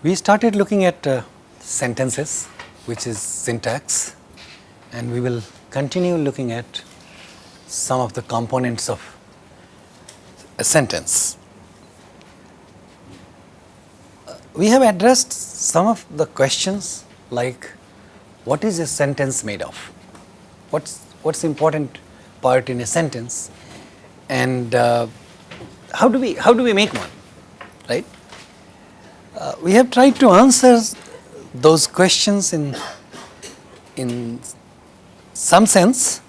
We started looking at uh, sentences which is syntax and we will continue looking at some of the components of a sentence. We have addressed some of the questions like what is a sentence made of? What's, what's important part in a sentence? And uh, how do we, how do we make one, right? Uh, we have tried to answer those questions in, in some sense,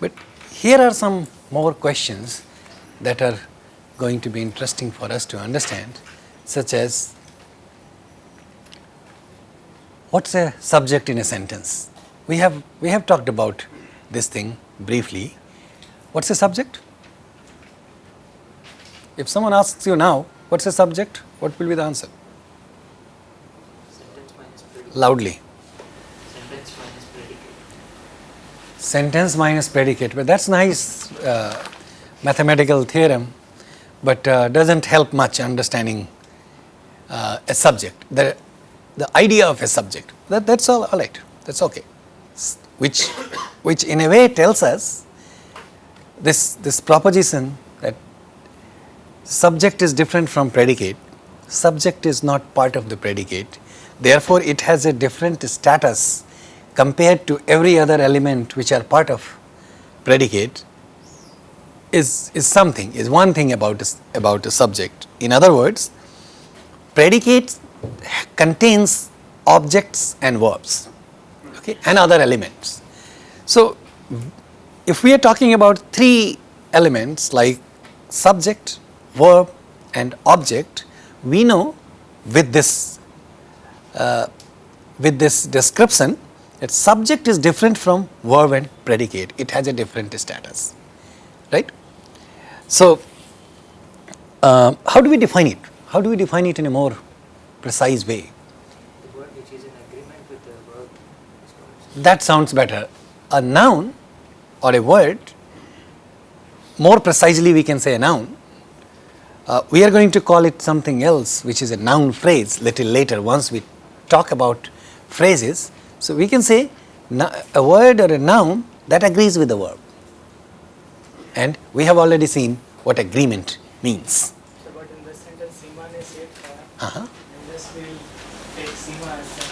but here are some more questions that are going to be interesting for us to understand, such as what's a subject in a sentence? We have, we have talked about this thing briefly. What's a subject? If someone asks you now, what's a subject? What will be the answer? Sentence minus predicate. Loudly. Sentence minus predicate. Sentence minus predicate, but that's nice uh, mathematical theorem, but uh, doesn't help much understanding uh, a subject, the, the idea of a subject. That, that's all, all right, that's okay. Which, which in a way tells us this, this proposition that subject is different from predicate, subject is not part of the predicate, therefore it has a different status compared to every other element which are part of predicate is, is something, is one thing about, a about a subject. In other words, predicate contains objects and verbs okay, and other elements. So, if we are talking about three elements like subject, verb and object, we know with this with this description that subject is different from verb and predicate, it has a different status, right. So, uh, how do we define it? How do we define it in a more precise way? That sounds better. A noun or a word, more precisely we can say a noun. Uh, we are going to call it something else which is a noun phrase little later once we talk about phrases. So, we can say a word or a noun that agrees with the verb and we have already seen what agreement means. So, but in this sentence, Seema ne saved Kaya, Uh-huh. and this will take Seema as the.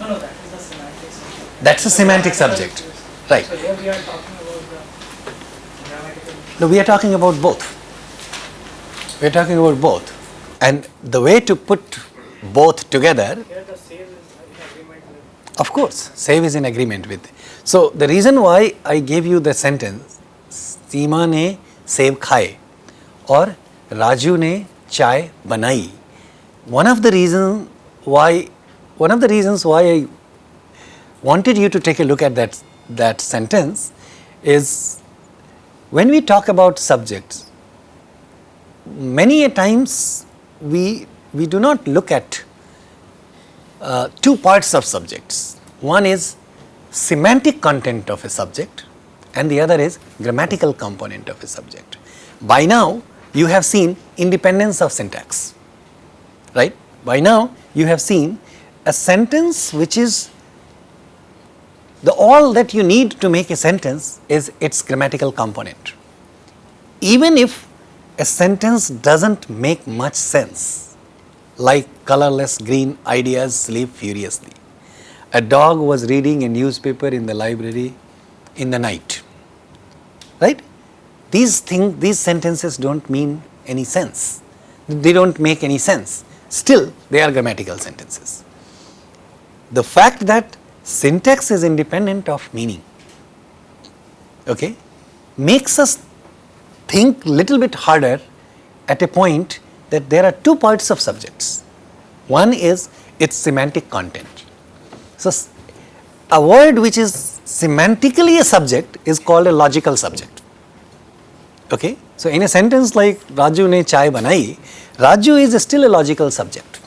No, no, that is the semantic subject. That's a So, semantic subject. Right. So, here we are talking about the grammatical. No, we are talking about both. We are talking about both. And the way to put both together. Of course, save is in agreement with. So, the reason why I gave you the sentence, Seema ne save khaye or Raju ne chai banai. One of the reasons why, one of the reasons why I wanted you to take a look at that, that sentence is when we talk about subjects, many a times we we do not look at uh, two parts of subjects. One is semantic content of a subject and the other is grammatical component of a subject. By now you have seen independence of syntax right? By now you have seen a sentence which is the all that you need to make a sentence is its grammatical component. Even if a sentence doesn't make much sense like colorless green ideas sleep furiously. A dog was reading a newspaper in the library in the night. Right? These things these sentences don't mean any sense. They don't make any sense. Still they are grammatical sentences. The fact that syntax is independent of meaning okay makes us think little bit harder at a point that there are two parts of subjects. One is its semantic content. So a word which is semantically a subject is called a logical subject. Okay? So in a sentence like raju ne chai banai raju is still a logical subject.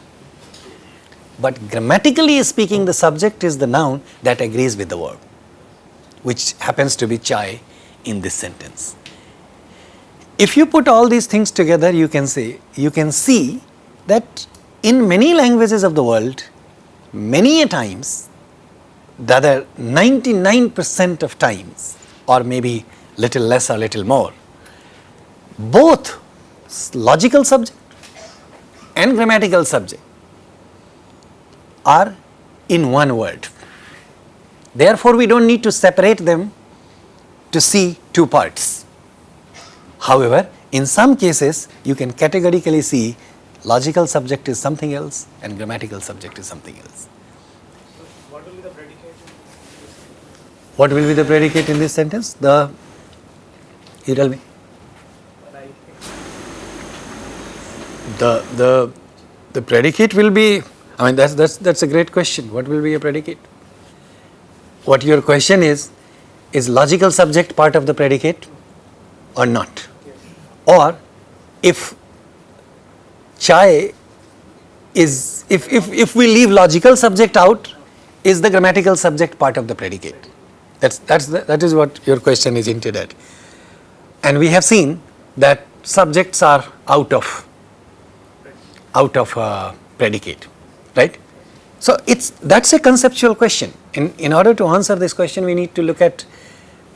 But grammatically speaking the subject is the noun that agrees with the verb which happens to be chai in this sentence if you put all these things together you can say you can see that in many languages of the world, many a times, the other 99% of times, or maybe little less or little more, both logical subject and grammatical subject are in one word. Therefore, we don't need to separate them to see two parts. However, in some cases, you can categorically see logical subject is something else and grammatical subject is something else. What will be the predicate? What will be the predicate in this sentence? The, you tell me. The, the, the predicate will be, I mean, that's, that's, that's a great question. What will be a predicate? What your question is, is logical subject part of the predicate or not? Or if chai is, if, if, if we leave logical subject out, is the grammatical subject part of the predicate? That's, that's the, that is what your question is hinted at. And we have seen that subjects are out of out of uh, predicate, right? So it's that's a conceptual question. In in order to answer this question, we need to look at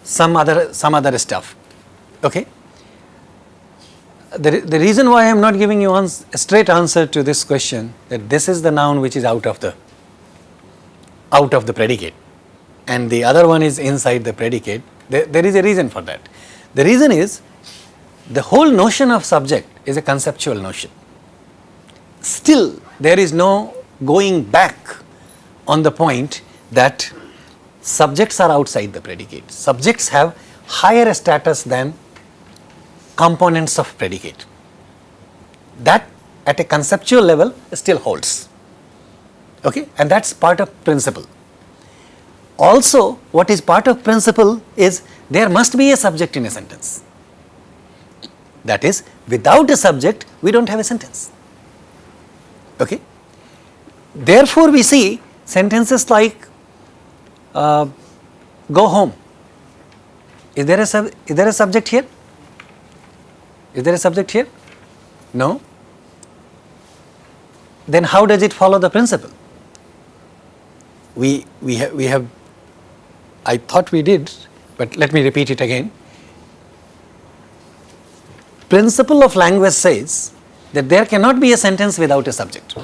some other some other stuff. Okay. The, the reason why I am not giving you a straight answer to this question that this is the noun which is out of the out of the predicate. And the other one is inside the predicate. There, there is a reason for that. The reason is the whole notion of subject is a conceptual notion. Still there is no going back on the point that subjects are outside the predicate. Subjects have higher status than components of predicate. That at a conceptual level still holds. Okay? And that's part of principle. Also, what is part of principle is there must be a subject in a sentence. That is, without a subject, we don't have a sentence. Okay? Therefore, we see sentences like uh, go home. Is there, a sub- is there a subject here? Is there a subject here? No. Then how does it follow the principle? We, we, ha- we have, I thought we did, but let me repeat it again. Principle of language says that there cannot be a sentence without a subject.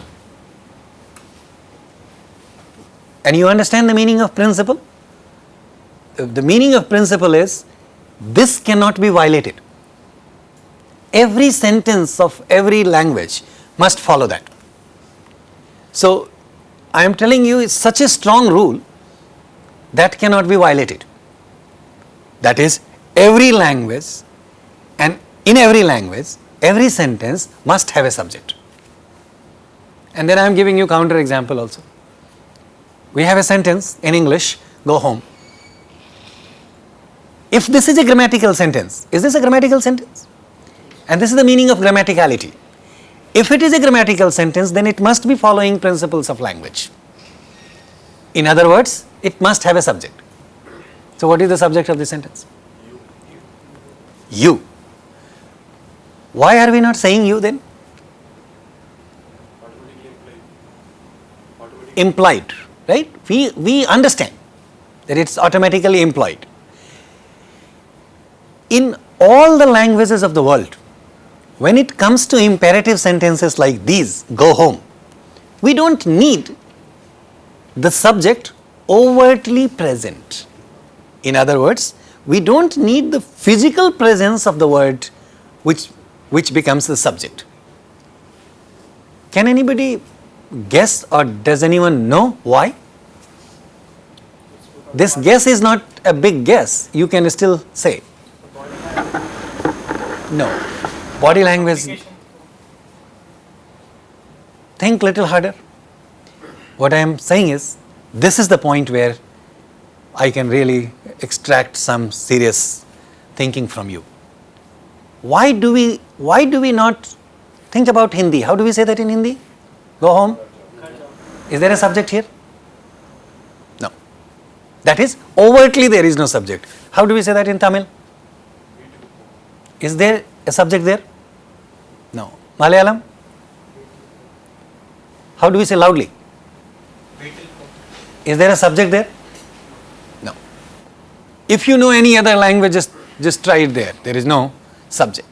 And you understand the meaning of principle? The- The meaning of principle is this cannot be violated. Every sentence of every language must follow that. So, I am telling you it's such a strong rule that cannot be violated. That is, every language and in every language, every sentence must have a subject. And then I am giving you counter example also. We have a sentence in English, go home. If this is a grammatical sentence, is this a grammatical sentence? And this is the meaning of grammaticality. If it is a grammatical sentence, then it must be following principles of language. In other words, it must have a subject. So, what is the subject of the sentence? You. Why are we not saying you then? Implied, right? We, we understand that it's automatically implied. In all the languages of the world, when it comes to imperative sentences like these, go home, we don't need the subject overtly present. In other words, we don't need the physical presence of the word which, which becomes the subject. Can anybody guess or does anyone know why? This guess is not a big guess, you can still say. No. Body language, think little harder. What I am saying is, this is the point where I can really extract some serious thinking from you. Why do we, why do we not think about Hindi? How do we say that in Hindi? Go home. Is there a subject here? No. That is, overtly there is no subject. How do we say that in Tamil? Is there a subject there? No. Malayalam? How do we say loudly? Is there a subject there? No. If you know any other language, just, just try it there. There is no subject.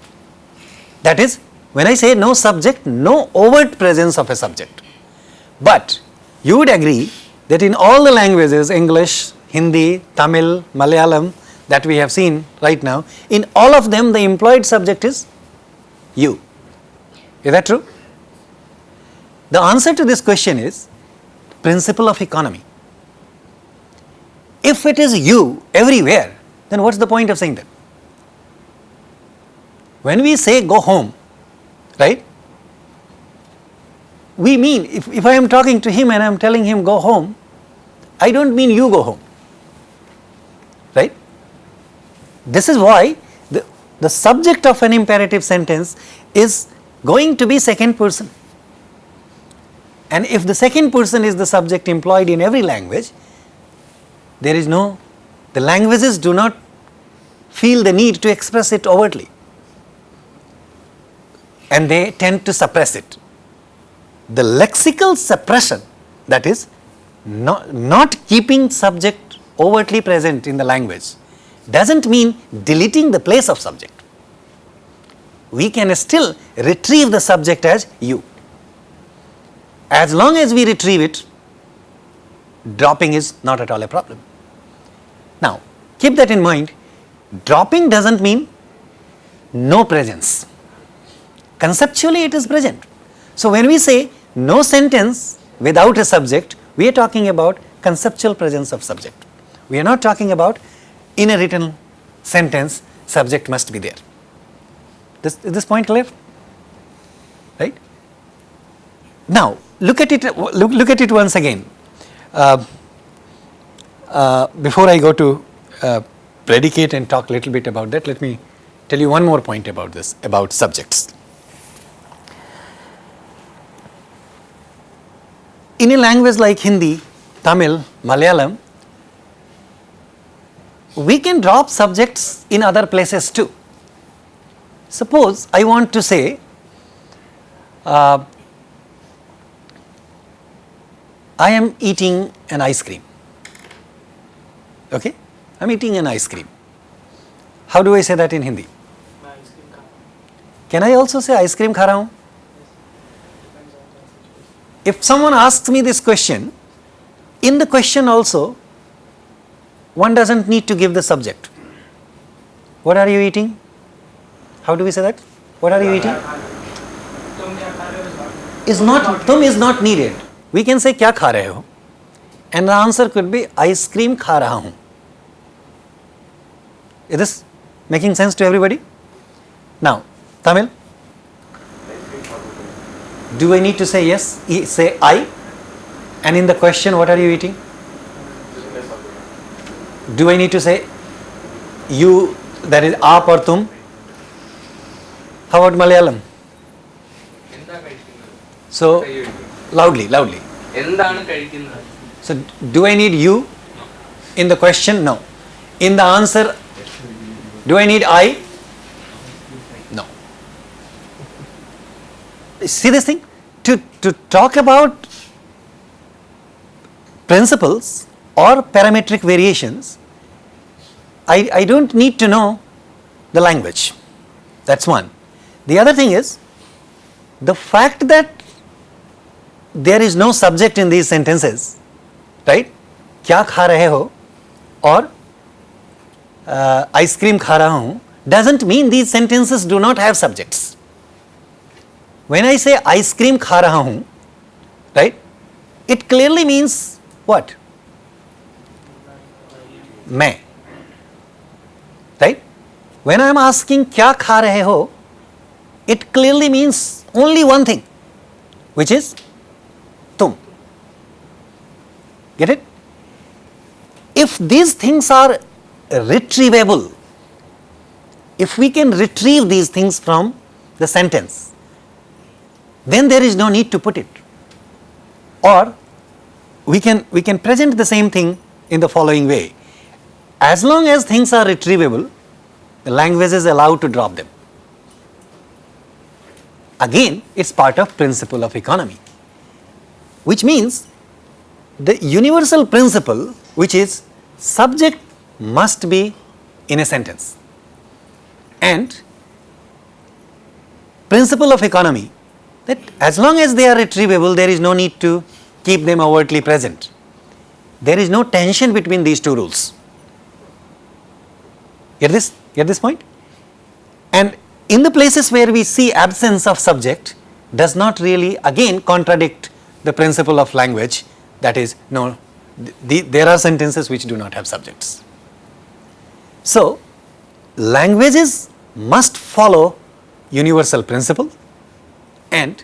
That is, when I say no subject, no overt presence of a subject. But you would agree that in all the languages, English, Hindi, Tamil, Malayalam, that we have seen right now, in all of them the implied subject is you. Is that true? The answer to this question is principle of economy. If it is you everywhere, then what's the point of saying that? When we say go home, right? We mean, if, if I am talking to him and I am telling him go home, I don't mean you go home, right? This is why the, the subject of an imperative sentence is going to be second person. And if the second person is the subject implied in every language, there is no, the languages do not feel the need to express it overtly and they tend to suppress it. The lexical suppression that is not, not keeping subject overtly present in the language does not mean deleting the place of subject. We can still retrieve the subject as you. As long as we retrieve it, dropping is not at all a problem. Now, keep that in mind, dropping does not mean no presence. Conceptually it is present. So, when we say no sentence without a subject, we are talking about conceptual presence of subject. We are not talking about in a written sentence subject must be there. This, is this point clear? Right? Now, look at it, look, look at it once again. Uh, uh, before I go to uh, predicate and talk a little bit about that, let me tell you one more point about this, about subjects. In a language like Hindi, Tamil, Malayalam, we can drop subjects in other places too. Suppose I want to say uh, I am eating an ice cream, okay? I am eating an ice cream. How do I say that in Hindi? Can I also say ice cream kha raha? If someone asks me this question, in the question also, one does not need to give the subject. What are you eating? How do we say that? What are you eating? Is not, tum is not needed. We can say kya kha rahe ho? And the answer could be ice cream kha raha hoon. Is this making sense to everybody? Now, Tamil? Do I need to say yes? Say I? And in the question, what are you eating? Do I need to say you, that is aap or tum? How about Malayalam? So, loudly, loudly. So, do I need you in the question? No. In the answer, do I need I? No. See this thing? To, to talk about principles or parametric variations, I, I don't need to know the language. That's one. The other thing is the fact that there is no subject in these sentences, right? क्या खा रहे हो और ice cream खा रहा हूं doesn't mean these sentences do not have subjects. When I say ice cream खा रहा हूं, right? It clearly means what? मैं. Right? When I am asking क्या खा रहे हो, it clearly means only one thing, which is तुम. Get it? If these things are retrievable, if we can retrieve these things from the sentence, then there is no need to put it. Or we can, we can present the same thing in the following way. As long as things are retrievable, the language is allowed to drop them. Again, it's part of principle of economy. which means the universal principle which is subject must be in a sentence and principle of economy that as long as they are retrievable there is no need to keep them overtly present. There is no tension between these two rules. Get this? Get this point? And in the places where we see absence of subject does not really again contradict the principle of language that is no the, there are sentences which do not have subjects. So, languages must follow universal principle and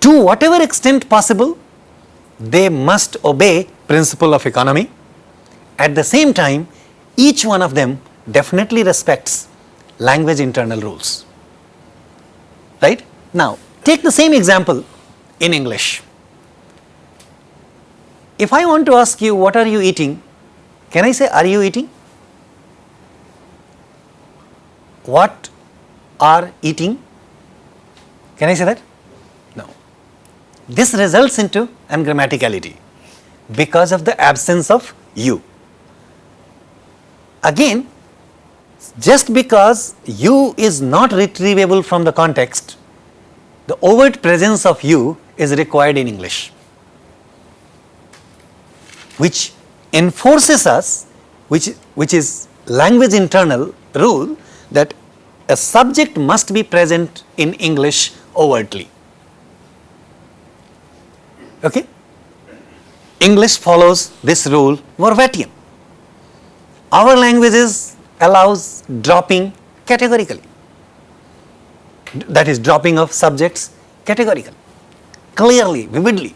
to whatever extent possible they must obey principle of economy. At the same time each one of them definitely respects language internal rules. Right? Now, take the same example in English. If I want to ask you what are you eating, can I say are you eating? What are eating? Can I say that? No. This results into ungrammaticality because of the absence of you. Again, just because you is not retrievable from the context, the overt presence of you is required in English, which enforces us, which, which is language internal rule that a subject must be present in English overtly. Okay? English follows this rule verbatim. Our languages allows dropping categorically, that is dropping of subjects categorically, clearly, vividly.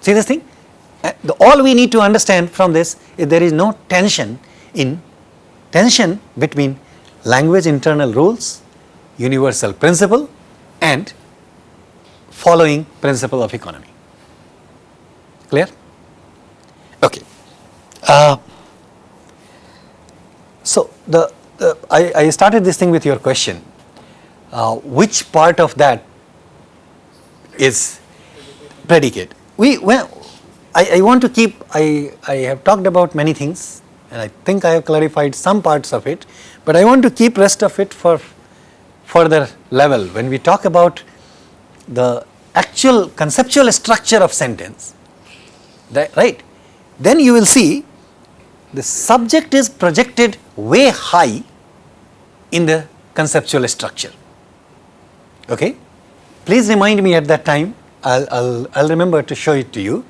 See this thing? Uh, the, all we need to understand from this is there is no tension in tension between language internal rules, universal principle and following principle of economy. Clear? Okay. Uh, so, the, the I, I, started this thing with your question, uh, which part of that is predicate? We, well, I, I want to keep, I, I have talked about many things and I think I have clarified some parts of it, but I want to keep rest of it for further level. When we talk about the actual conceptual structure of sentence, that, right, then you will see the subject is projected way high in the conceptual structure. Okay? Please remind me at that time, I'll, I'll, remember to show it to you.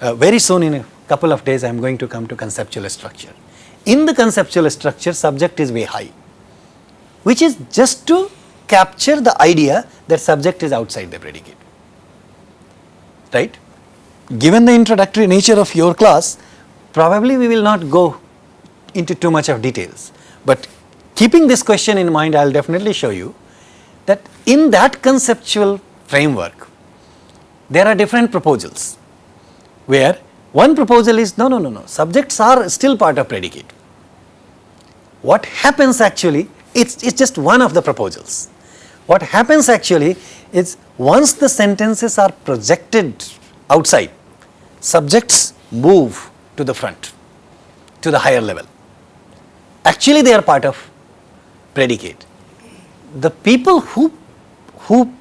Uh, very soon in a couple of days I am going to come to conceptual structure. In the conceptual structure, subject is way high, which is just to capture the idea that subject is outside the predicate. Right? Given the introductory nature of your class, probably we will not go into too much of details, but keeping this question in mind, I will definitely show you that in that conceptual framework, there are different proposals where one proposal is no, no, no, no, subjects are still part of predicate. What happens actually, it's, it's just one of the proposals. What happens actually is once the sentences are projected outside, subjects move to the front, to the higher level. Actually they are part of predicate. The people who, who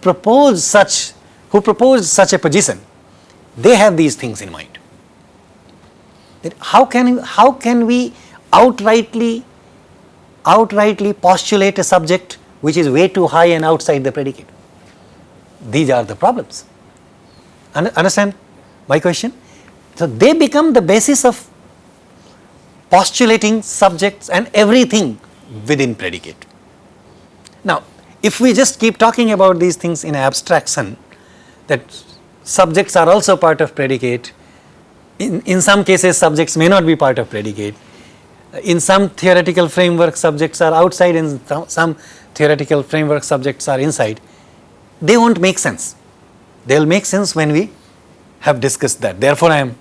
propose such, who propose such a position, they have these things in mind. That how can, how can we outrightly, outrightly postulate a subject which is way too high and outside the predicate? These are the problems. Understand my question? So, they become the basis of postulating subjects and everything within predicate. Now, if we just keep talking about these things in abstraction that subjects are also part of predicate, in, in some cases subjects may not be part of predicate, in some theoretical framework subjects are outside some, some theoretical framework subjects are inside, they will not make sense. They will make sense when we have discussed that. Therefore, I am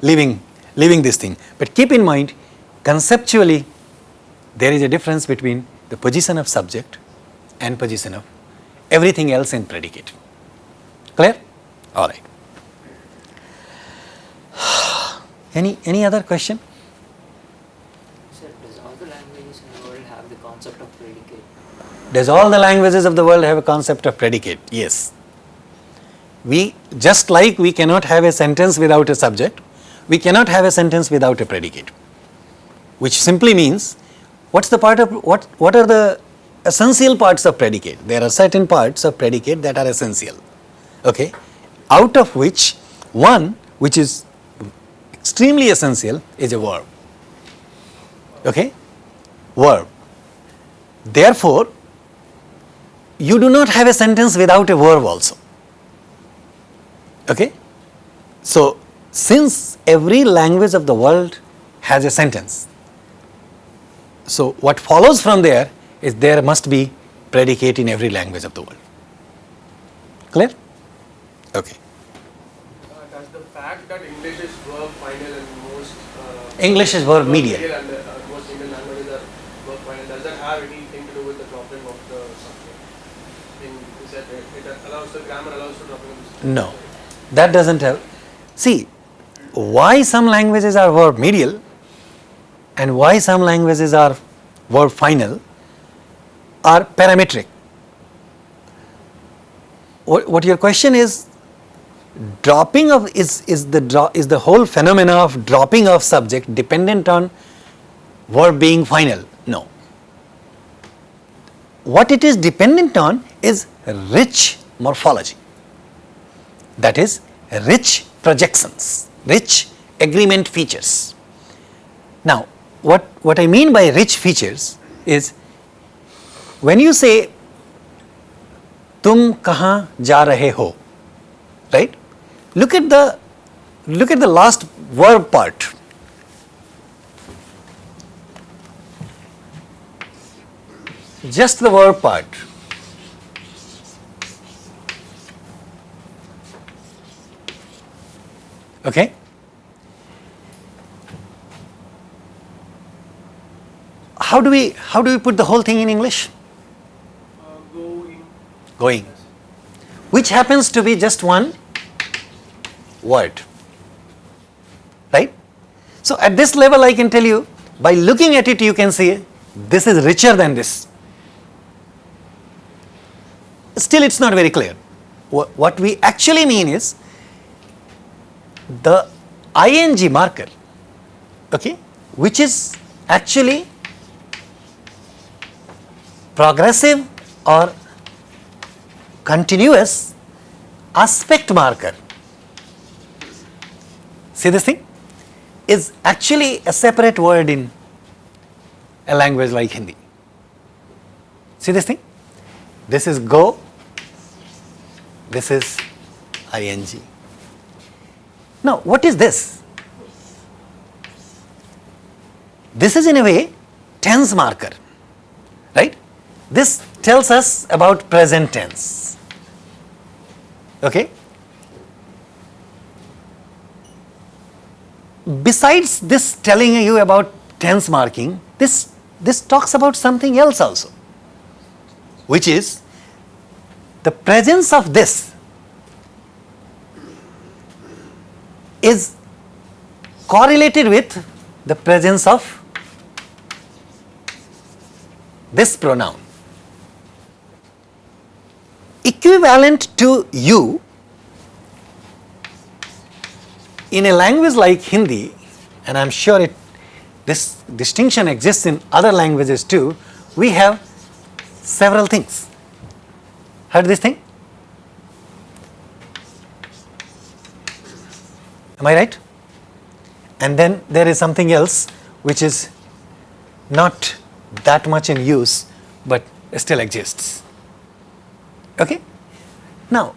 leaving, leaving this thing. But keep in mind conceptually there is a difference between the position of subject and position of everything else in predicate. Clear? All right. Any, any other question? Sir, does all the languages in the world have the concept of predicate? Does all the languages of the world have a concept of predicate? Yes. We, just like we cannot have a sentence without a subject, we cannot have a sentence without a predicate. Which simply means, what's the part of, what, what are the essential parts of predicate? There are certain parts of predicate that are essential. Okay? Out of which, one, which is extremely essential, is a verb. Okay? Verb. Therefore, you do not have a sentence without a verb also. Okay? So, since every language of the world has a sentence, so what follows from there is there must be predicate in every language of the world. Clear? Okay. Uh, does the fact that English is verb final and most uh, English is verb medial. and uh, most Indian languages are verb final, does that have anything to do with the dropping of the subject? In said it, it allows the grammar allows for dropping of the subject. No, that doesn't have. See, why some languages are verb medial and why some languages are verb final are parametric. What, what your question is, dropping of is is the dro- is the whole phenomena of dropping of subject dependent on verb being final? No. What it is dependent on is rich morphology that is rich projections, rich agreement features. Now, what, what I mean by rich features is when you say tum kahan ja rahe ho, right? Look at the look at the last verb part. Just the verb part. Okay? How do we how do we put the whole thing in english? Uh, going. going which happens to be just one word. Right? So at this level i can tell you by looking at it you can see this is richer than this. Still it's not very clear. What we actually mean is the ing marker okay which is actually progressive or continuous aspect marker. See this thing? Is actually a separate word in a language like hindi. See this thing? This is go. This is ing. Now what is this? This is in a way tense marker this tells us about present tense. Okay? Besides this telling you about tense marking this this talks about something else also which is the presence of this is correlated with the presence of this pronoun equivalent to you in a language like Hindi, and I'm sure it, this distinction exists in other languages too, we have several things. Heard this thing? Am I right? And then there is something else which is not that much in use but still exists. Okay? Now,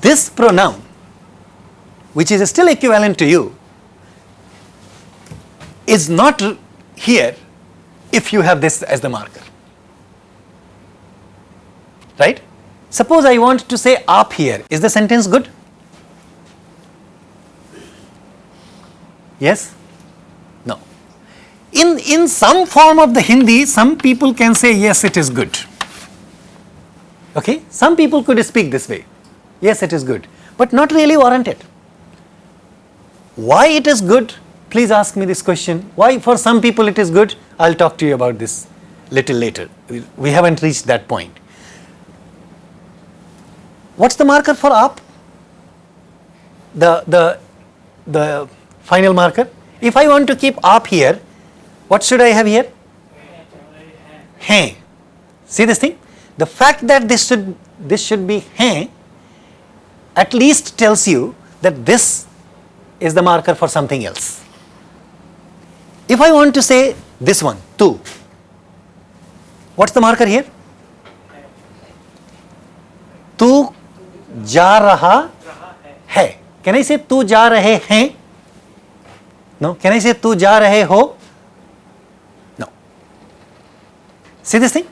this pronoun which is still equivalent to you is not here if you have this as the marker. Right? Suppose I want to say up here, is the sentence good? Yes? No. In, in some form of the Hindi, some people can say yes, it is good. Okay? Some people could speak this way. Yes, it is good, but not really warranted. Why it is good? Please ask me this question. Why for some people it is good? I'll talk to you about this little later. We- We haven't reached that point. What's the marker for up? The, the, the final marker? If I want to keep up here, what should I have here? Hey. See this thing? The fact that this should, this should be hey at least tells you that this is the marker for something else. If I want to say this one, 2, what is the marker here? Tu ja raha hai. Can I say tu ja rahe hai? No. Can I say tu ja rahe ho? No. See this thing?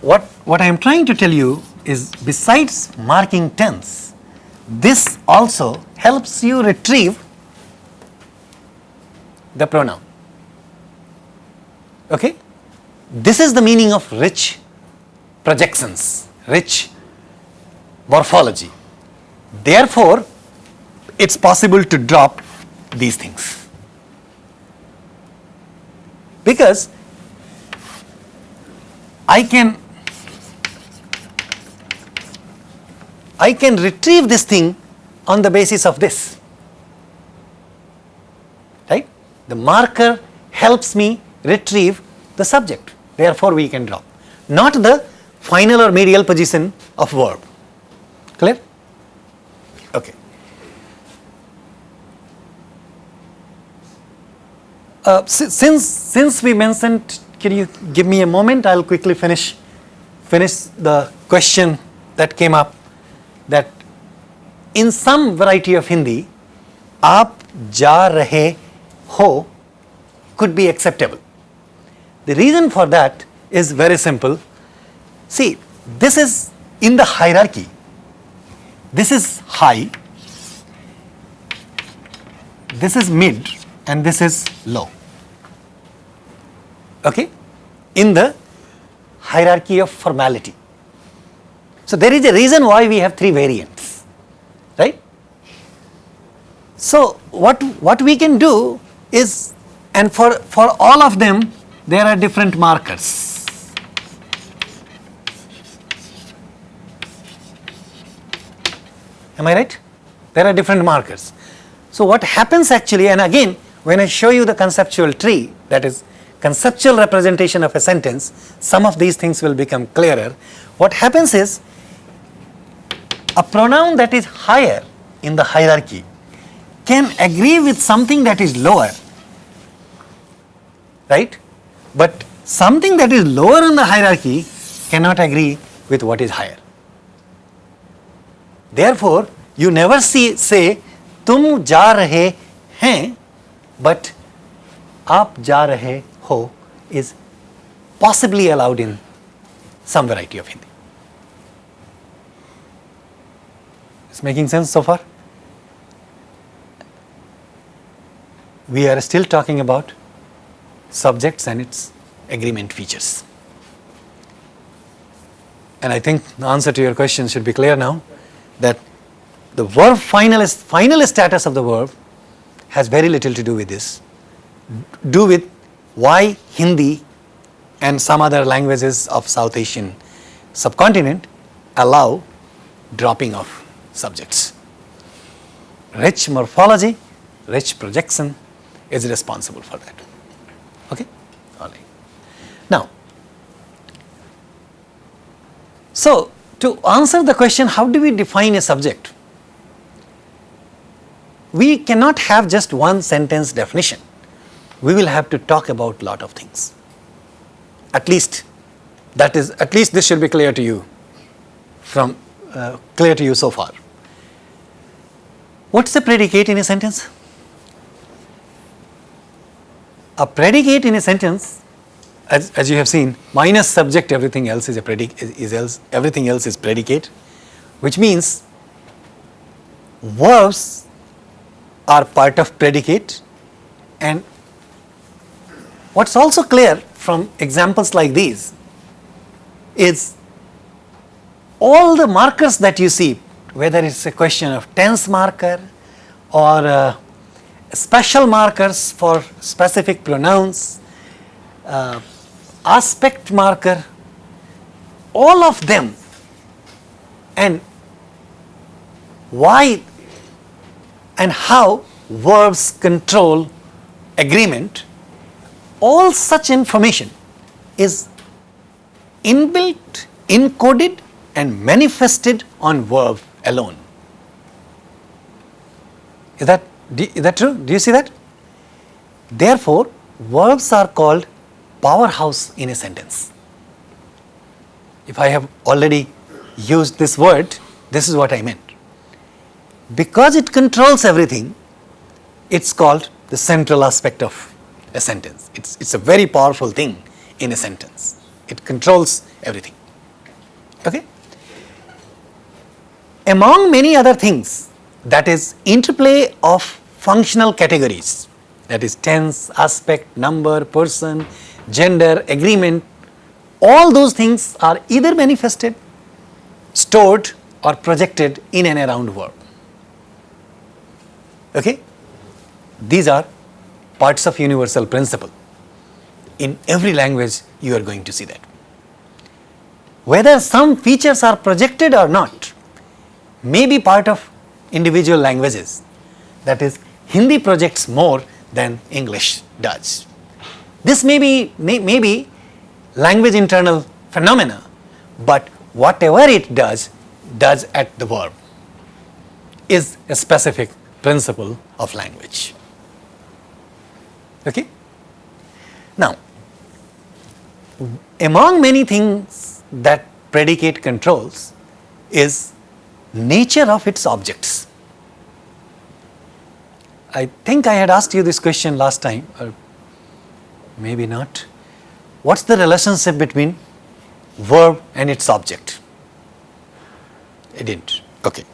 What what i am trying to tell you is besides marking tense this also helps you retrieve the pronoun. Okay? This is the meaning of rich projections rich morphology. Therefore it's possible to drop these things. Because I can I can retrieve this thing on the basis of this. Right? The marker helps me retrieve the subject. Therefore, we can drop. Not the final or medial position of verb. Clear? Okay. Uh, si- since since we mentioned, can you give me a moment? I'll quickly finish finish the question that came up that in some variety of Hindi, aap ja rahe ho could be acceptable. The reason for that is very simple. See, this is in the hierarchy. This is high, this is mid and this is low. Okay? In the hierarchy of formality. So there is a reason why we have three variants, right? So what what we can do is, and for for all of them there are different markers. Am I right? There are different markers. So what happens actually, and again, when I show you the conceptual tree, that is conceptual representation of a sentence, some of these things will become clearer. What happens is, a pronoun that is higher in the hierarchy can agree with something that is lower, right? But something that is lower in the hierarchy cannot agree with what is higher. Therefore, you never see say तुम जा रहे हैं but आप जा रहे हो is possibly allowed in some variety of Hindi. Is making sense so far? We are still talking about subjects and its agreement features. And I think the answer to your question should be clear now that the verb final, final status of the verb has very little to do with this. Do with why Hindi and some other languages of South Asian subcontinent allow dropping of subjects. Rich morphology, rich projection is responsible for that. Okay? All right. Now, so to answer the question, how do we define a subject? We cannot have just one sentence definition. We will have to talk about lot of things. At least that is, at least this should be clear to you from, uh, clear to you so far. What's the predicate in a sentence? A predicate in a sentence, as, as you have seen, minus subject, everything else is a predicate, is, is else, everything else is predicate, which means verbs are part of predicate and what's also clear from examples like these is all the markers that you see, whether it's a question of tense marker or uh, special markers for specific pronouns, uh, aspect marker, all of them. And why and how verbs control agreement, all such information is inbuilt, encoded and manifested on verb alone. Is that, is that true? Do you see that? Therefore, verbs are called powerhouse in a sentence. If I have already used this word, this is what I meant. Because it controls everything, it's called the central aspect of a sentence. It's, it's a very powerful thing in a sentence. It controls everything. Okay? Among many other things, that is interplay of functional categories, that is tense, aspect, number, person, gender, agreement, all those things are either manifested, stored or projected in and around verb. Okay? These are parts of universal principle. In every language you are going to see that. Whether some features are projected or not may be part of individual languages. That is Hindi projects more than English does. This may be, may, may be language internal phenomena, but whatever it does, does at the verb is a specific principle of language. Okay? Now, among many things that predicate controls is nature of its objects. I think I had asked you this question last time, or maybe not. What's the relationship between verb and its object? I didn't. Okay.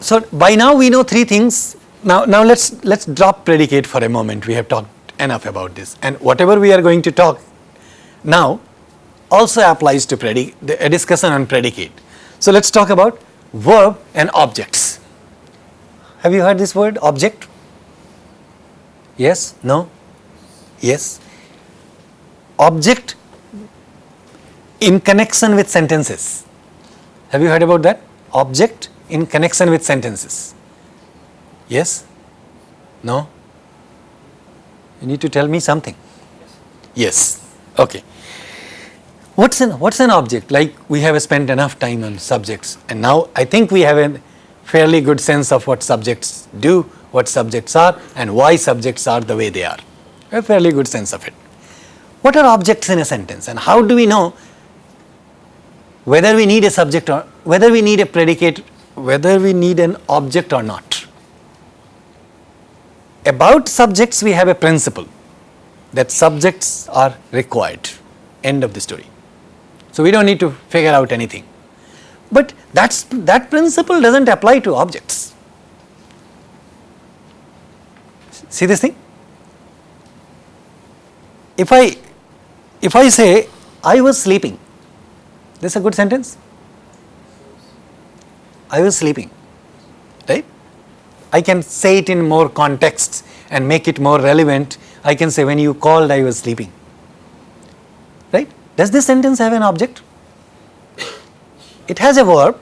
So by now we know three things. Now, now let's let's drop predicate for a moment. We have talked enough about this, and whatever we are going to talk now also applies to predicate, a uh, discussion on predicate. So let's talk about verb and objects. Have you heard this word object? Yes? No? Yes? Object in connection with sentences. Have you heard about that? Object in connection with sentences. Yes? No? You need to tell me something. Yes. Okay. What's an, what's an object? Like we have spent enough time on subjects and now I think we have a fairly good sense of what subjects do, what subjects are and why subjects are the way they are. A fairly good sense of it. What are objects in a sentence and how do we know whether we need a subject or whether we need a predicate, whether we need an object or not? About subjects we have a principle that subjects are required. End of the story. So we don't need to figure out anything. But that's, that principle doesn't apply to objects. See this thing? If I, if I say, I was sleeping, this is a good sentence? I was sleeping, right? I can say it in more contexts and make it more relevant. I can say, when you called, I was sleeping? Does this sentence have an object? It has a verb,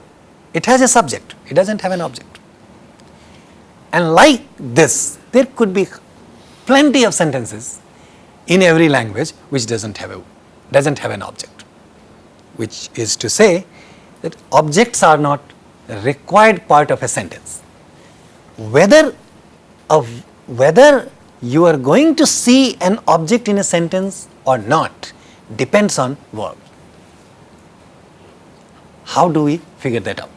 it has a subject, it does not have an object. And like this, there could be plenty of sentences in every language which does not have a does not have an object, which is to say that objects are not a required part of a sentence. Whether of whether you are going to see an object in a sentence or not depends on verb. How do we figure that out?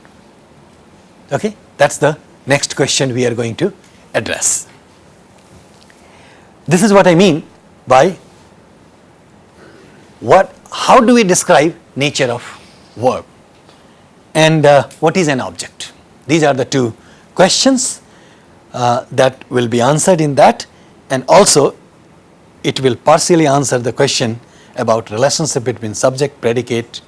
Okay, that is the next question we are going to address. This is what I mean by what, how do we describe nature of verb and uh, what is an object? These are the two questions uh, that will be answered in that and also it will partially answer the question about relationship between subject, predicate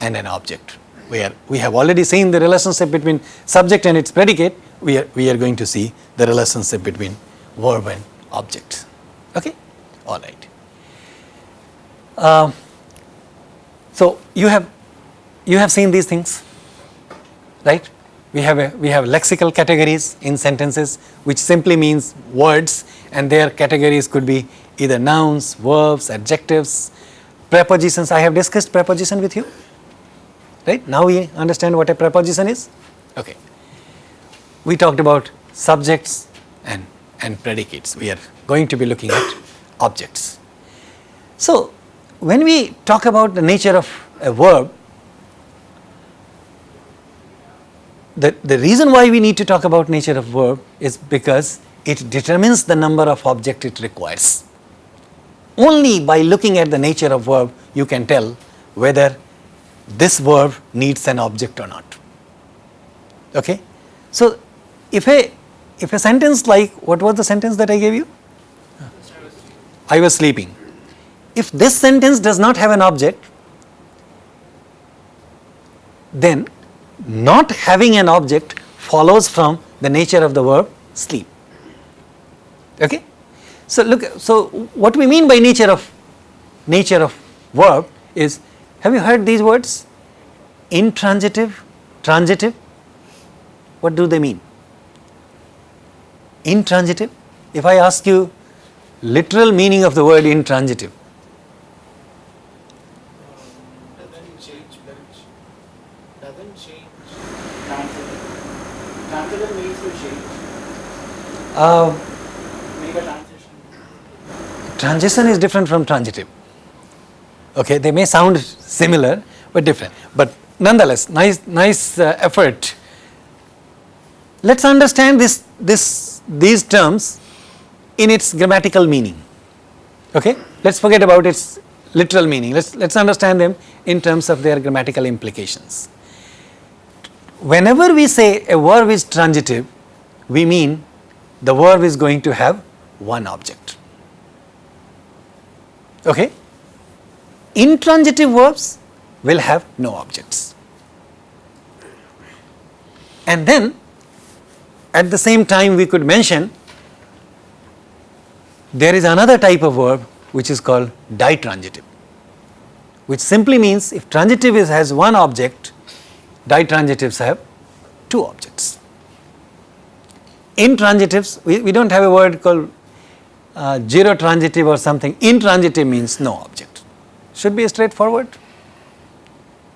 and an object. We, are, we have already seen the relationship between subject and its predicate, we are, we are going to see the relationship between verb and object. Okay? All right. Um, so you have you have seen these things, right? We have a, we have lexical categories in sentences, which simply means words, and their categories could be either nouns, verbs, adjectives, prepositions. I have discussed preposition with you, right? Now we understand what a preposition is. Okay. We talked about subjects and and predicates. We are going to be looking at objects. So when we talk about the nature of a verb, the, the reason why we need to talk about nature of verb is because it determines the number of object it requires. Only by looking at the nature of verb you can tell whether this verb needs an object or not. Okay? So, if a if a sentence like what was the sentence that I gave you? I was sleeping. If this sentence does not have an object, then not having an object follows from the nature of the verb sleep. Okay? So look, so what we mean by nature of nature of verb is, have you heard these words? Intransitive, transitive. What do they mean? Intransitive. If I ask you literal meaning of the word intransitive, Doesn't change bench. Doesn't change. Transitive. Transitive means to change. uh, Make a transition. is different from transitive. Okay, they may sound similar but different. But nonetheless, nice, nice uh, effort. Let's understand this, this, these terms in its grammatical meaning. Okay, let's forget about its literal meaning. Let's let's understand them in terms of their grammatical implications. Whenever we say a verb is transitive, we mean the verb is going to have one object. Okay? Intransitive verbs will have no objects. And then at the same time we could mention there is another type of verb which is called ditransitive which simply means if transitive is, has one object ditransitives have two objects. Intransitives we, we do not have a word called uh, zero transitive or something. Intransitive means no object. Should be straightforward.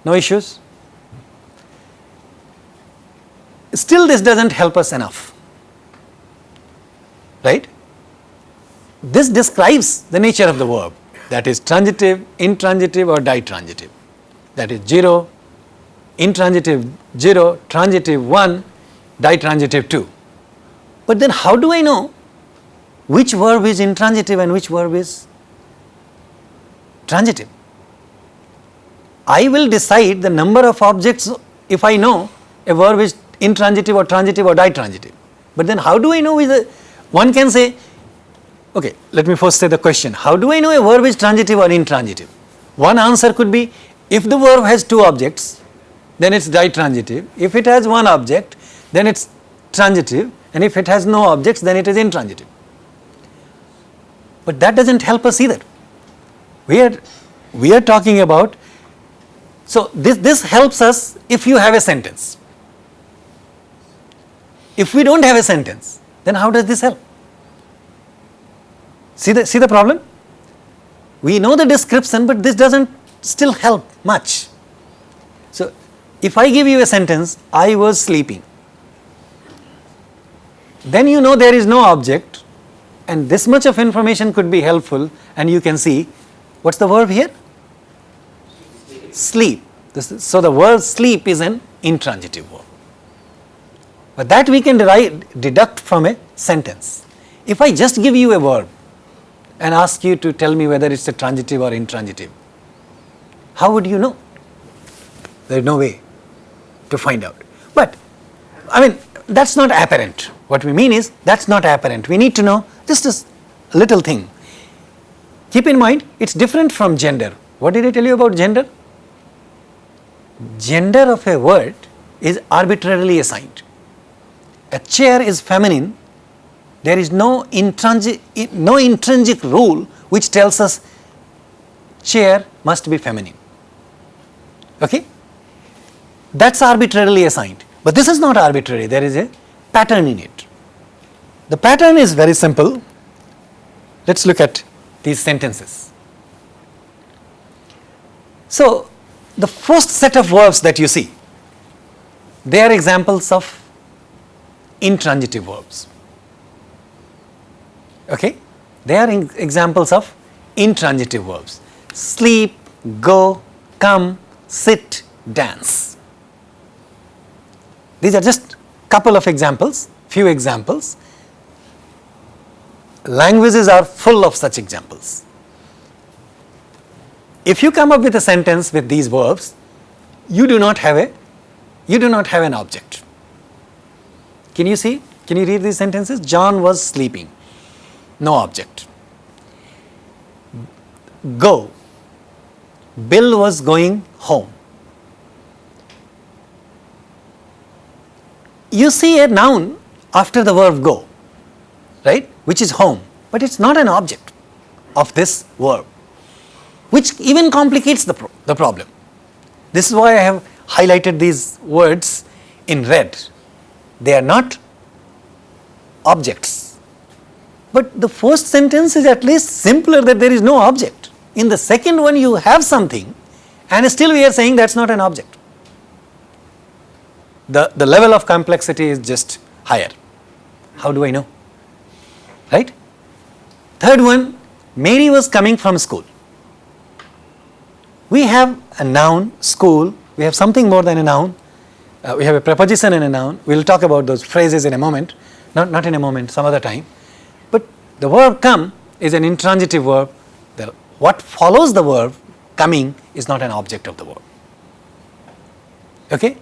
No issues. Still this does not help us enough. Right? This describes the nature of the verb. That is transitive intransitive or ditransitive. That is 0 intransitive 0 transitive 1 ditransitive 2 but then how do i know which verb is intransitive and which verb is transitive. I will decide the number of objects if I know a verb is intransitive or transitive or ditransitive. But then how do I know whether one can say, okay, let me first say the question, how do I know a verb is transitive or intransitive? One answer could be if the verb has two objects, then it is ditransitive. If it has one object, then it is transitive and if it has no objects, then it is intransitive. But that does not help us either. We are, we are talking about, so this, this helps us if you have a sentence. If we do not have a sentence, then how does this help? See the, see the problem? We know the description, but this does not still help much. So, if I give you a sentence, I was sleeping, then you know there is no object and this much of information could be helpful and you can see what's the verb here? Sleep. Is, so the word sleep is an intransitive verb. But that we can derive, deduct from a sentence. If I just give you a verb and ask you to tell me whether it's a transitive or intransitive, how would you know? There is no way to find out. But I mean that's not apparent. What we mean is that's not apparent. We need to know just a little thing. keep in mind it's different from gender. What did I tell you about gender? Gender of a word is arbitrarily assigned. A chair is feminine, there is no intrinsic, no intrinsic rule which tells us chair must be feminine. Okay? That's arbitrarily assigned. But this is not arbitrary, there is a pattern in it. The pattern is very simple. Let us look at these sentences. So, the first set of verbs that you see, they are examples of intransitive verbs. Okay? They are examples of intransitive verbs. Sleep, go, come, sit, dance. These are just couple of examples, few examples. Languages are full of such examples. If you come up with a sentence with these verbs, you do not have a you do not have an object. Can you see? Can you read these sentences? John was sleeping. No object. Go. Bill was going home. You see a noun after the verb go, right? Which is home, but it's not an object of this verb, which even complicates the, pro- the problem. This is why I have highlighted these words in red. They are not objects. But the first sentence is at least simpler that there is no object. In the second one, you have something, and still we are saying that's not an object. The, the level of complexity is just higher. How do I know? Right? Third one, Mary was coming from school. We have a noun, school, we have something more than a noun, uh, we have a preposition and a noun. We will talk about those phrases in a moment, not, not in a moment, some other time. But the verb come is an intransitive verb. The, what follows the verb coming is not an object of the verb. Okay?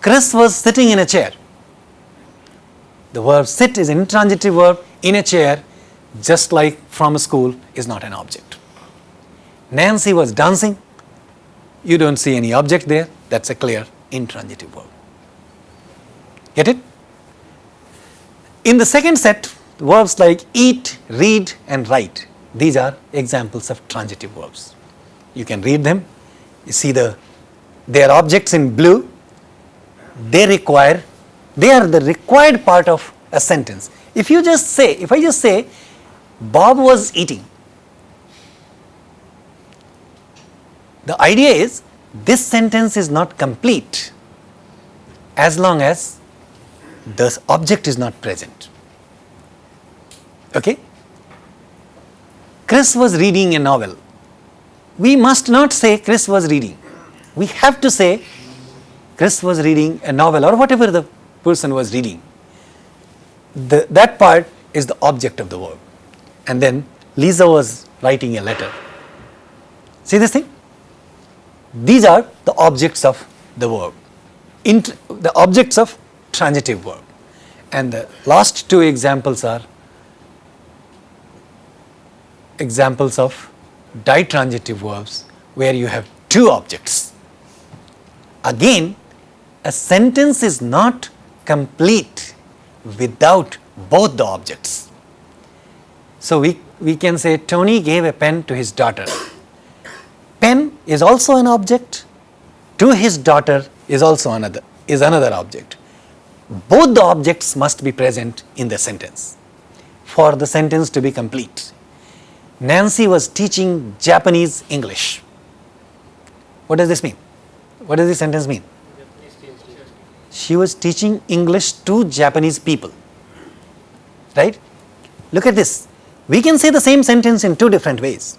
Chris was sitting in a chair. The verb sit is an intransitive verb in a chair, just like from a school is not an object. Nancy was dancing. You don't see any object there. That's a clear intransitive verb. Get it? In the second set, verbs like eat, read, and write, these are examples of transitive verbs. You can read them. You see the they are objects in blue. They require, they are the required part of a sentence. If you just say, if I just say, Bob was eating, the idea is this sentence is not complete as long as the object is not present. Okay? Chris was reading a novel. We must not say Chris was reading. We have to say Chris was reading a novel or whatever the person was reading. The, that part is the object of the verb. And then Lisa was writing a letter. See this thing? These are the objects of the verb, Int- the objects of transitive verb. And the last two examples are examples of ditransitive verbs where you have two objects. Again, a sentence is not complete without both the objects. So we, we can say Tony gave a pen to his daughter. Pen is also an object, to his daughter is also another is another object. Both the objects must be present in the sentence for the sentence to be complete. Nancy was teaching Japanese English. What does this mean? What does this sentence mean? She was teaching English to Japanese people. Right? Look at this. We can say the same sentence in two different ways.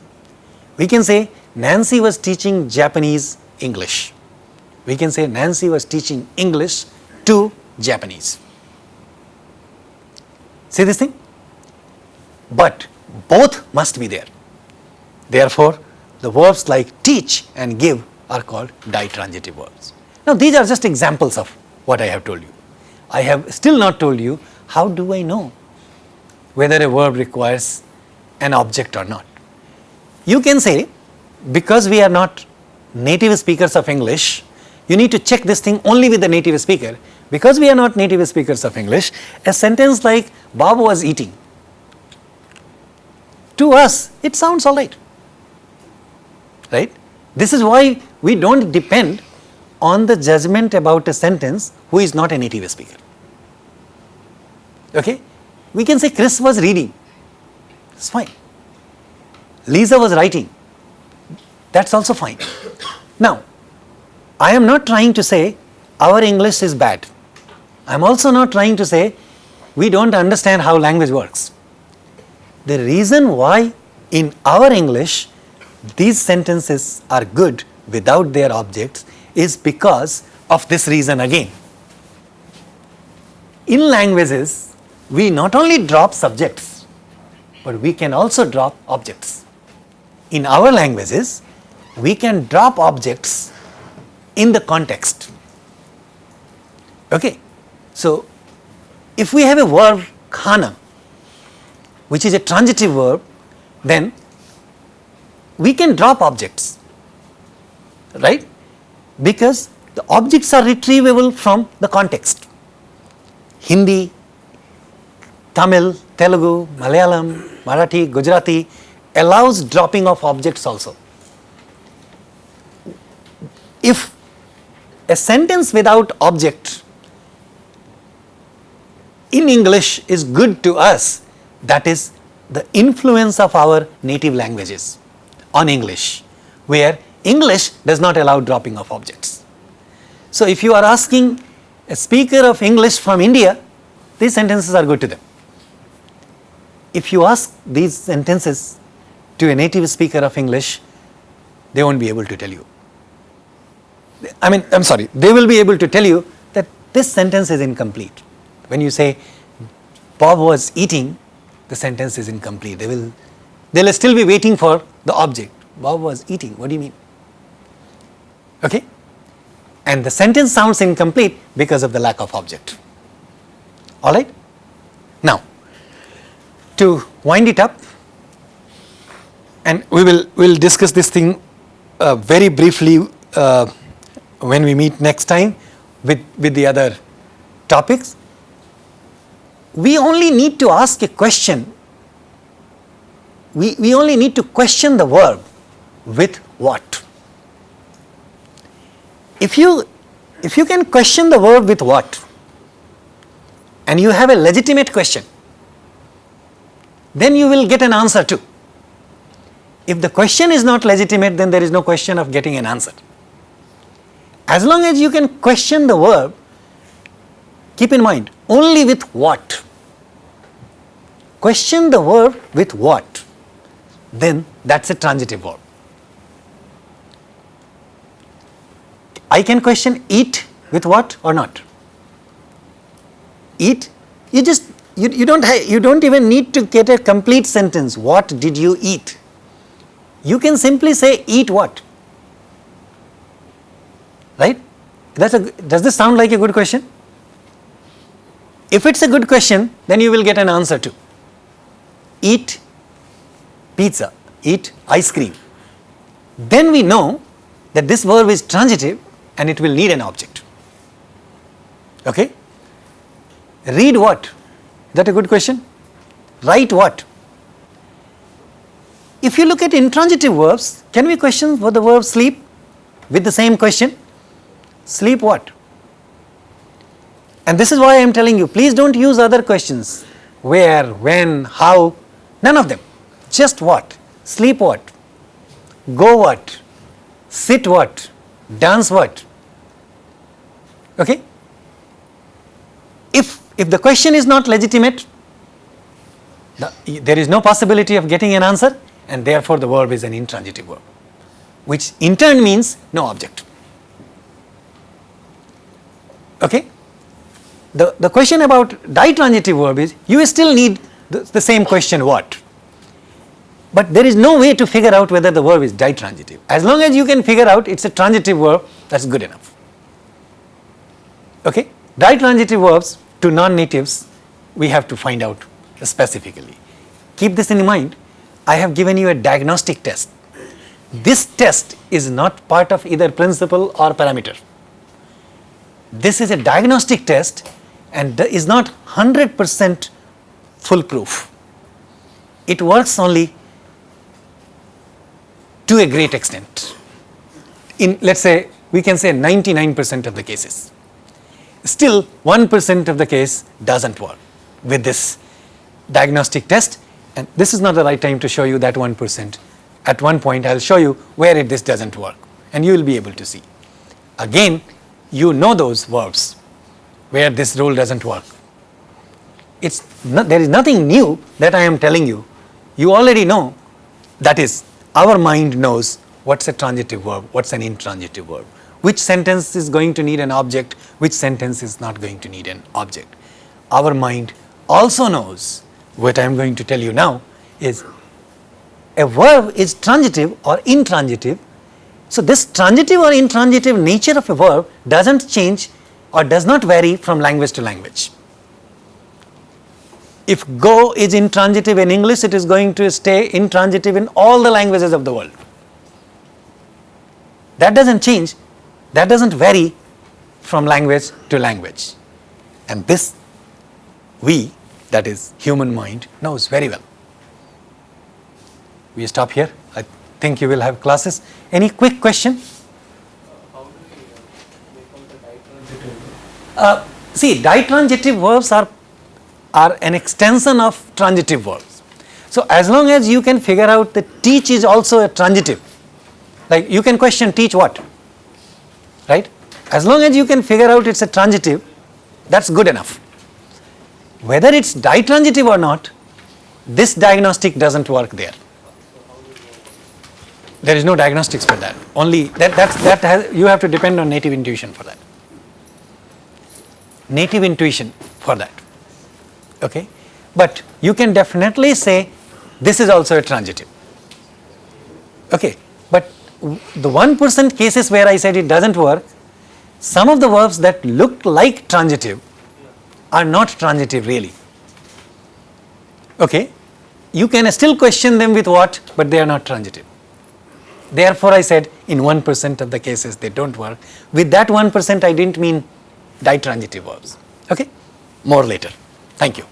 We can say Nancy was teaching Japanese English. We can say Nancy was teaching English to Japanese. See this thing? But both must be there. Therefore, the verbs like teach and give are called ditransitive verbs. Now, these are just examples of what I have told you. I have still not told you how do I know whether a verb requires an object or not. you can say because we are not native speakers of English, you need to check this thing only with the native speaker. Because we are not native speakers of English, a sentence like Bob was eating, to us it sounds alright, right. This is why we do not depend on the judgment about a sentence who is not a native speaker. Okay? We can say Chris was reading, it's fine. Lisa was writing, that's also fine. Now, I am not trying to say our English is bad. I am also not trying to say we do not understand how language works. The reason why in our English these sentences are good without their objects is because of this reason again. In languages, we not only drop subjects, but we can also drop objects. In our languages, we can drop objects in the context. Okay. So, if we have a verb khana, which is a transitive verb, then we can drop objects, right? Because the objects are retrievable from the context. Hindi, Tamil, Telugu, Malayalam, Marathi, Gujarati allows dropping of objects also. If a sentence without object in English is good to us, that is the influence of our native languages on English, where English does not allow dropping of objects. So, if you are asking a speaker of English from India, these sentences are good to them. If you ask these sentences to a native speaker of English, they won't be able to tell you. I mean, I am sorry, they will be able to tell you that this sentence is incomplete. When you say Bob was eating, the sentence is incomplete. They will, they will still be waiting for the object. Bob was eating, what do you mean? Okay? And the sentence sounds incomplete because of the lack of object. Alright? Now, to wind it up, and we will we'll discuss this thing uh, very briefly uh, when we meet next time with, with the other topics. We only need to ask a question, we, we only need to question the verb with what. If you, if you can question the verb with what and you have a legitimate question, then you will get an answer too. If the question is not legitimate, then there is no question of getting an answer. As long as you can question the verb, keep in mind only with what. Question the verb with what, then that is a transitive verb. I can question eat with what or not. Eat, you just you, you don't have, you don't even need to get a complete sentence. What did you eat? You can simply say eat what right? That's a, does this sound like a good question? If it's a good question, then you will get an answer too. Eat pizza, eat ice cream. Then we know that this verb is transitive and it will need an object. Okay? Read what? Is that a good question? Write what? If you look at intransitive verbs, can we question for the verb sleep with the same question? Sleep what? And this is why I am telling you, please do not use other questions. Where, when, how, none of them. Just what? Sleep what? Go what? Sit what? Dance what? Okay? If, if the question is not legitimate, the, there is no possibility of getting an answer and therefore the verb is an intransitive verb, which in turn means no object. Okay? The, the question about ditransitive verb is you still need the, the same question what? But there is no way to figure out whether the verb is ditransitive. As long as you can figure out it is a transitive verb that is good enough. Okay? Ditransitive verbs to non-natives we have to find out specifically. Keep this in mind. I have given you a diagnostic test this test is not part of either principle or parameter. This is a diagnostic test and is not 100% foolproof. It works only to a great extent. In let's say we can say 99% of the cases. Still 1% of the case doesn't work with this diagnostic test and this is not the right time to show you that 1%. At one point I will show you where it, this doesn't work and you will be able to see. Again you know those verbs where this rule doesn't work. It's not, there is nothing new that I am telling you. You already know that is our mind knows what's a transitive verb, what's an intransitive verb, which sentence is going to need an object, which sentence is not going to need an object. Our mind also knows what I am going to tell you now is a verb is transitive or intransitive. So, this transitive or intransitive nature of a verb doesn't change or does not vary from language to language. If go is intransitive in English, it is going to stay intransitive in all the languages of the world. That doesn't change, that doesn't vary from language to language. And this we, that is human mind, knows very well. We stop here. I think you will have classes. Any quick question? Uh, see, ditransitive verbs are, are an extension of transitive verbs. So, as long as you can figure out that teach is also a transitive, like you can question teach what, right? As long as you can figure out it's a transitive, that's good enough. Whether it's ditransitive or not, this diagnostic doesn't work there. There is no diagnostics for that. Only that that's, that has, you have to depend on native intuition for that. Native intuition for that. Okay, but you can definitely say this is also a transitive. Okay, but the one percent cases where I said it doesn't work, some of the verbs that look like transitive are not transitive really. Okay, you can still question them with what, but they are not transitive. Therefore, I said in 1% of the cases they don't work. With that 1%, I didn't mean ditransitive verbs. Okay, more later. Thank you.